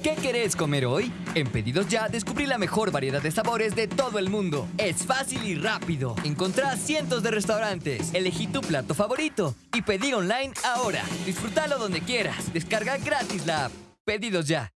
¿Qué querés comer hoy? En Pedidos Ya descubrí la mejor variedad de sabores de todo el mundo. Es fácil y rápido. Encontrá cientos de restaurantes. Elegí tu plato favorito y pedí online ahora. Disfrútalo donde quieras. Descarga gratis la app. Pedidos Ya.